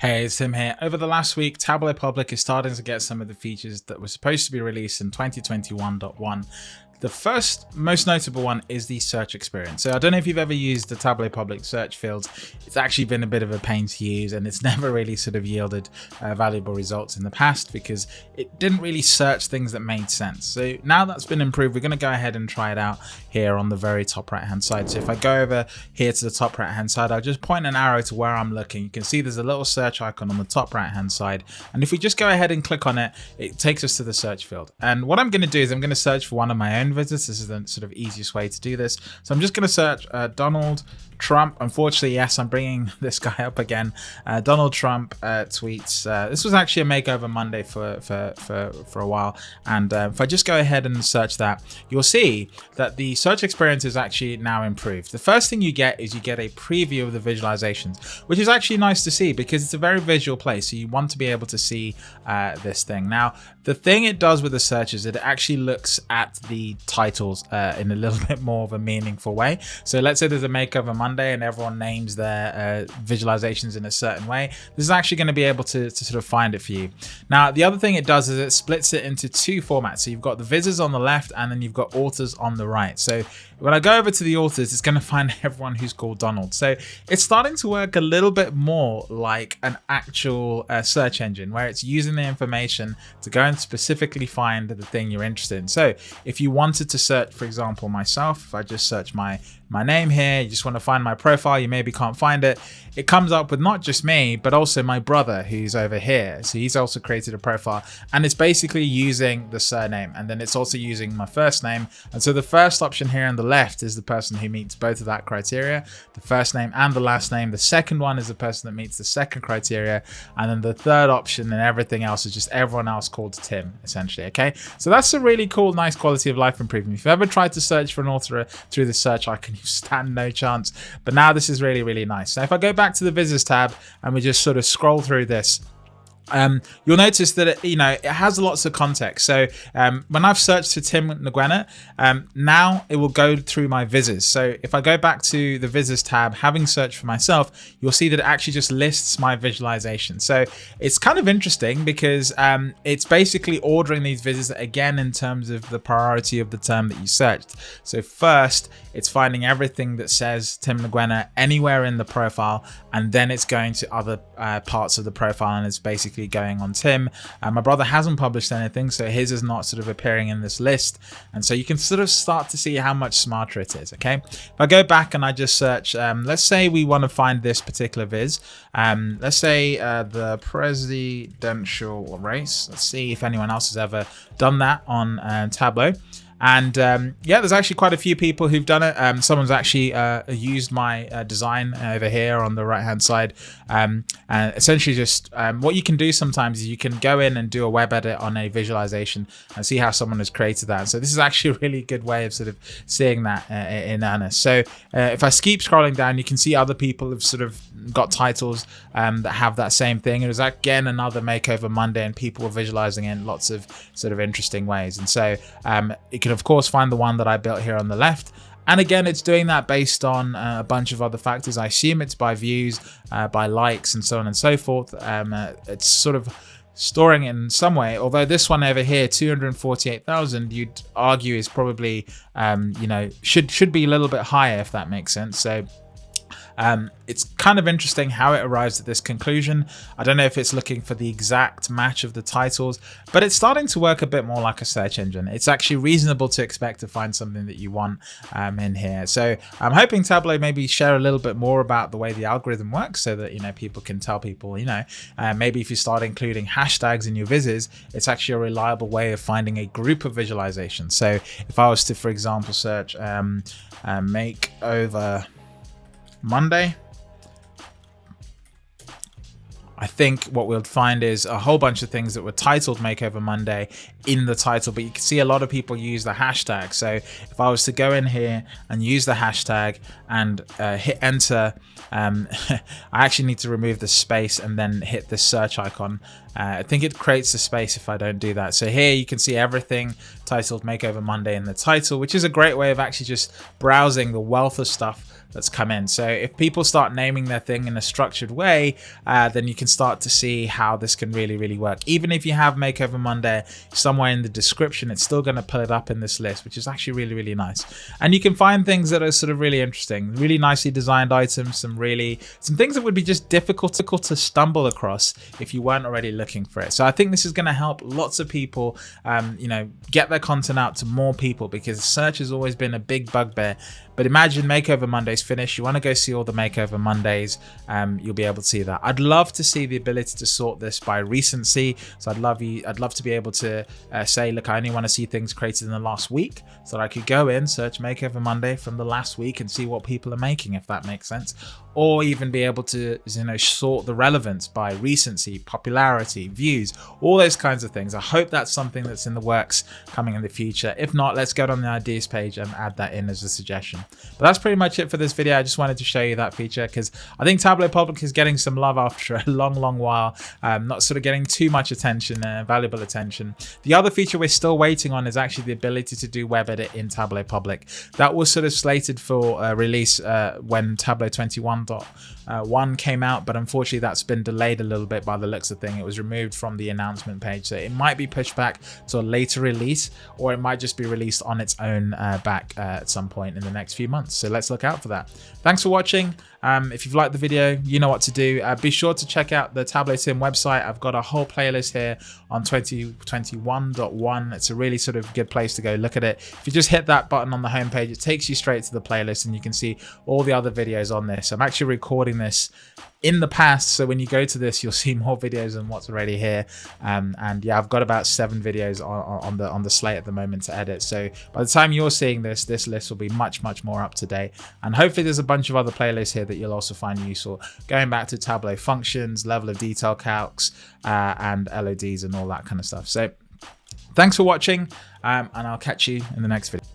Hey, it's Tim here. Over the last week, Tableau Public is starting to get some of the features that were supposed to be released in 2021.1 the first most notable one is the search experience. So I don't know if you've ever used the Tableau public search fields. It's actually been a bit of a pain to use and it's never really sort of yielded uh, valuable results in the past because it didn't really search things that made sense. So now that's been improved, we're going to go ahead and try it out here on the very top right hand side. So if I go over here to the top right hand side, I'll just point an arrow to where I'm looking. You can see there's a little search icon on the top right hand side. And if we just go ahead and click on it, it takes us to the search field. And what I'm going to do is I'm going to search for one of my own vizzes. This is the sort of easiest way to do this. So I'm just going to search uh, Donald Trump. Unfortunately, yes, I'm bringing this guy up again. Uh, Donald Trump uh, tweets. Uh, this was actually a makeover Monday for for for, for a while. And uh, if I just go ahead and search that, you'll see that the search experience is actually now improved. The first thing you get is you get a preview of the visualizations, which is actually nice to see because it's a very visual place. So you want to be able to see uh, this thing. Now, the thing it does with the search is it actually looks at the titles uh, in a little bit more of a meaningful way. So let's say there's a makeover Monday and everyone names their uh, visualizations in a certain way. This is actually going to be able to, to sort of find it for you. Now, the other thing it does is it splits it into two formats. So you've got the visitors on the left and then you've got authors on the right. So when I go over to the authors, it's going to find everyone who's called Donald. So it's starting to work a little bit more like an actual uh, search engine where it's using the information to go and specifically find the thing you're interested in. So if you wanted to search, for example, myself, if I just search my my name here, you just want to find my profile, you maybe can't find it, it comes up with not just me, but also my brother who's over here. So he's also created a profile and it's basically using the surname and then it's also using my first name. And so the first option here on the left is the person who meets both of that criteria, the first name and the last name. The second one is the person that meets the second criteria. And then the third option and everything else is just everyone else called Tim, essentially. Okay. So that's a really cool, nice quality of life improvement. If you've ever tried to search for an author through the search icon, you stand no chance. But now this is really, really nice. Now, if I go back to the visitors tab and we just sort of scroll through this, um, you'll notice that it, you know it has lots of context. So um, when I've searched for Tim Ngwena, um, now it will go through my visitors. So if I go back to the visitors tab, having searched for myself, you'll see that it actually just lists my visualization. So it's kind of interesting because um, it's basically ordering these visitors again in terms of the priority of the term that you searched. So first, it's finding everything that says Tim Ngwena anywhere in the profile, and then it's going to other uh, parts of the profile and it's basically going on Tim. Uh, my brother hasn't published anything, so his is not sort of appearing in this list. And so you can sort of start to see how much smarter it is, okay? If I go back and I just search, um, let's say we want to find this particular viz. Um, let's say uh, the presidential race. Let's see if anyone else has ever done that on uh, Tableau. And um, yeah, there's actually quite a few people who've done it. Um, someone's actually uh, used my uh, design over here on the right hand side. Um, and essentially just um, what you can do sometimes is you can go in and do a web edit on a visualization and see how someone has created that. So this is actually a really good way of sort of seeing that uh, in earnest. So uh, if I keep scrolling down, you can see other people have sort of got titles um, that have that same thing. It was again another makeover Monday and people were visualizing in lots of sort of interesting ways. And so um, it can of course find the one that I built here on the left. And again, it's doing that based on uh, a bunch of other factors. I assume it's by views, uh, by likes, and so on and so forth. Um, uh, it's sort of storing it in some way. Although this one over here, 248,000, you'd argue is probably, um, you know, should should be a little bit higher if that makes sense. So um, it's kind of interesting how it arrives at this conclusion. I don't know if it's looking for the exact match of the titles, but it's starting to work a bit more like a search engine. It's actually reasonable to expect to find something that you want um, in here. So I'm hoping Tableau maybe share a little bit more about the way the algorithm works so that, you know, people can tell people, you know, uh, maybe if you start including hashtags in your vizzes, it's actually a reliable way of finding a group of visualizations. So if I was to, for example, search um, uh, make over Monday. I think what we'll find is a whole bunch of things that were titled Makeover Monday in the title, but you can see a lot of people use the hashtag. So if I was to go in here and use the hashtag and uh, hit enter, um, I actually need to remove the space and then hit the search icon Uh, I think it creates a space if I don't do that. So here you can see everything titled Makeover Monday in the title, which is a great way of actually just browsing the wealth of stuff that's come in. So if people start naming their thing in a structured way, uh, then you can start to see how this can really, really work. Even if you have Makeover Monday somewhere in the description, it's still going to pull it up in this list, which is actually really, really nice. And you can find things that are sort of really interesting, really nicely designed items, some really, some things that would be just difficult to stumble across if you weren't already looking for it. So I think this is going to help lots of people, um, you know, get their content out to more people because search has always been a big bugbear. But imagine Makeover Monday's finished. You want to go see all the Makeover Mondays. Um, you'll be able to see that. I'd love to see the ability to sort this by recency. So I'd love you. I'd love to be able to uh, say, look, I only want to see things created in the last week, so that I could go in, search Makeover Monday from the last week, and see what people are making, if that makes sense or even be able to you know sort the relevance by recency popularity views all those kinds of things i hope that's something that's in the works coming in the future if not let's go on the ideas page and add that in as a suggestion but that's pretty much it for this video. I just wanted to show you that feature because i think tableau public is getting some love after a long long while um, not sort of getting too much attention uh, valuable attention. The other feature we're still waiting on is actually the ability to do web edit in tableau public. That was sort of slated for uh, release uh, when tableau 21 uh, came out, but unfortunately that's been delayed a little bit by the looks of thing. It was removed from the announcement page, so it might be pushed back to a later release, or it might just be released on its own uh, back uh, at some point in the next few months. So let's look out for that. Thanks for watching. Um, if you've liked the video, you know what to do. Uh, be sure to check out the Tableau Tim website. I've got a whole playlist here on 2021.1. It's a really sort of good place to go look at it. If you just hit that button on the homepage, it takes you straight to the playlist and you can see all the other videos on this. I'm actually recording this in the past so when you go to this you'll see more videos than what's already here. Um, and yeah I've got about seven videos on, on, the on the slate at the moment to edit. So by the time you're seeing this this list will be much much more up to date. And hopefully there's a bunch of other playlists here that you'll also find useful. Going back to Tableau functions level of detail calcs uh, and LODs and all that kind of stuff. So thanks for watching um, and I'll catch you in the next video